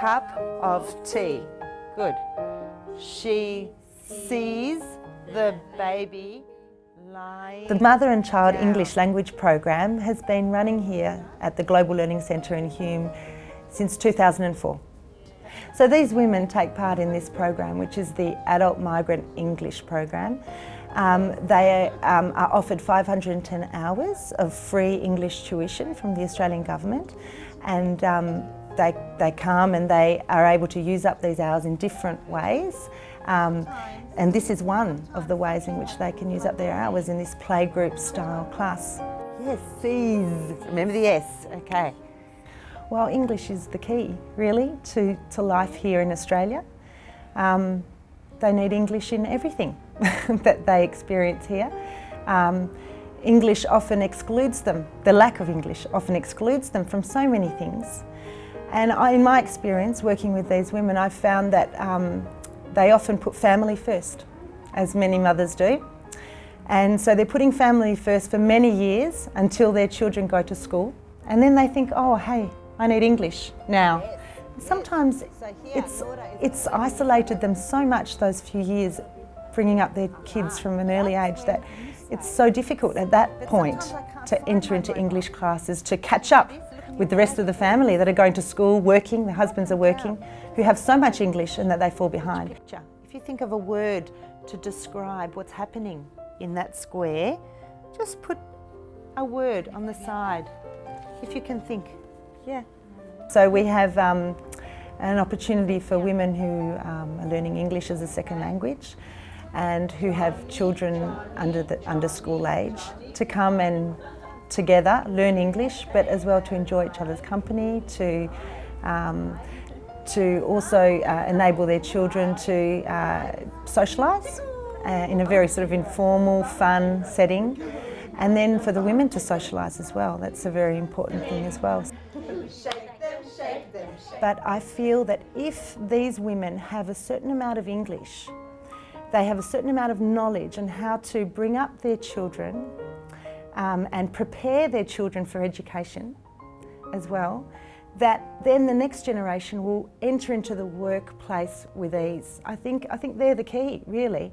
cup of tea. Good. She sees the baby lying. The Mother and Child down. English Language Program has been running here at the Global Learning Centre in Hume since 2004. So these women take part in this program, which is the Adult Migrant English Program. Um, they um, are offered 510 hours of free English tuition from the Australian Government and um, they, they come and they are able to use up these hours in different ways. Um, and this is one of the ways in which they can use up their hours in this playgroup style class. Yes, sees. Remember the S, okay. Well, English is the key, really, to, to life here in Australia. Um, they need English in everything that they experience here. Um, English often excludes them, the lack of English often excludes them from so many things. And I, in my experience working with these women, I've found that um, they often put family first, as many mothers do. And so they're putting family first for many years until their children go to school. And then they think, oh, hey, I need English now. Sometimes it's, it's isolated them so much those few years bringing up their kids from an early age that it's so difficult at that point to enter into English classes, to catch up with the rest of the family that are going to school, working, their husbands are working, who have so much English and that they fall behind. If you think of a word to describe what's happening in that square, just put a word on the side, if you can think. Yeah. So we have um, an opportunity for women who um, are learning English as a second language and who have children under, the, under school age to come and together learn English but as well to enjoy each other's company, to, um, to also uh, enable their children to uh, socialise uh, in a very sort of informal, fun setting and then for the women to socialise as well. That's a very important thing as well. But I feel that if these women have a certain amount of English, they have a certain amount of knowledge on how to bring up their children um, and prepare their children for education as well, that then the next generation will enter into the workplace with ease. I think, I think they're the key, really.